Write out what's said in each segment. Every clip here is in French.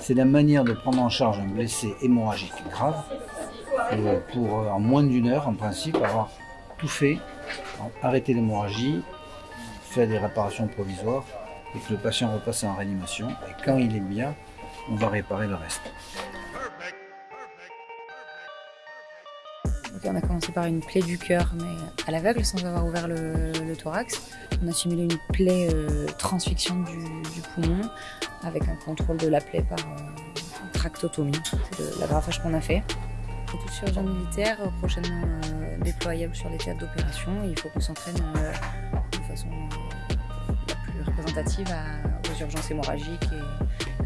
C'est la manière de prendre en charge un blessé hémorragique grave euh, pour euh, en moins d'une heure, en principe, avoir tout fait, arrêter l'hémorragie, faire des réparations provisoires et que le patient repasse en réanimation. Et quand il est bien, on va réparer le reste. on a commencé par une plaie du cœur, mais à l'aveugle, sans avoir ouvert le, thorax. On a simulé une plaie euh, du, poumon, avec un contrôle de la plaie par euh, tractotomie. C'est l'agrafage qu'on a fait. Toute chirurgien militaire, euh, prochainement déployable sur les théâtres d'opération. Il faut qu'on s'entraîne de façon plus représentative aux urgences hémorragiques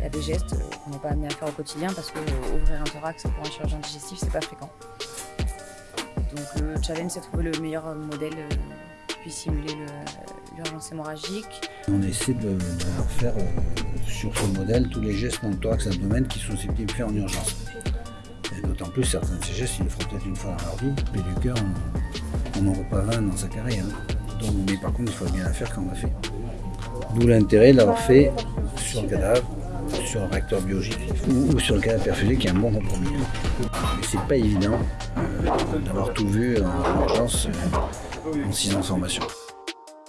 et, à des gestes qu'on n'est pas amené à faire au quotidien parce qu'ouvrir un thorax pour un chirurgien digestif, c'est pas fréquent. Donc le challenge, c'est de trouver le meilleur modèle simuler l'urgence hémorragique. On essaie de, faire euh, sur ce modèle tous les gestes dans le thorax abdomen qui sont susceptibles de faire en urgence. Et d'autant plus, certains de ces gestes, ils le feront peut-être une fois dans leur vie. Mais du cœur, on n'en voit pas 20 dans sa carrière. Hein. mais par contre, il faut bien la faire quand on l'a fait. D'où l'intérêt de l'avoir fait sur le cadavre, sur un réacteur biologique ou, sur le cadavre perfusé qui est un bon compromis. C'est pas évident euh, d'avoir tout vu en urgence euh, en six ans de formation.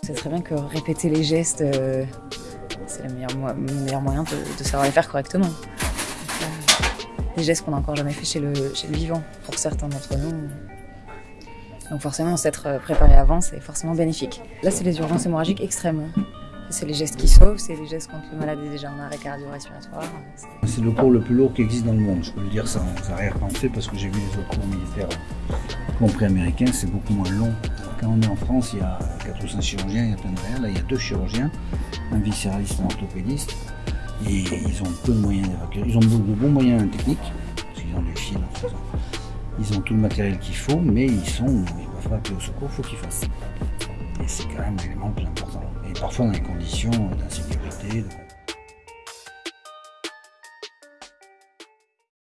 C'est très bien que répéter les gestes, euh, c'est le meilleur, moyen de, savoir les faire correctement. des gestes qu'on n'a encore jamais fait chez le, chez le vivant, pour certains d'entre nous. Donc forcément, s'être préparé avant, c'est forcément bénéfique. Là, c'est les urgences hémorragiques extrêmes. C'est les gestes qui sauvent, c'est les gestes quand le malade est déjà en arrêt cardio-respiratoire. C'est le cours le plus lourd qui existe dans le monde, je peux le dire sans arrière-pensée, parce que j'ai vu les autres cours militaires compris américains, c'est beaucoup moins long. Quand on est en France, il y a 4 ou 5 chirurgiens, il y a plein de rien. Là, il y a deux chirurgiens, un viscéraliste et un orthopédiste. Et ils ont peu de moyens d'évacuer. Ils ont de bons moyens techniques, parce qu'ils ont des fils, ils ont tout le matériel qu'il faut, mais ils sont, ils peuvent pas appeler au secours, il faut qu'ils fassent. Et c'est quand même le plus important parfois dans des conditions d'insécurité.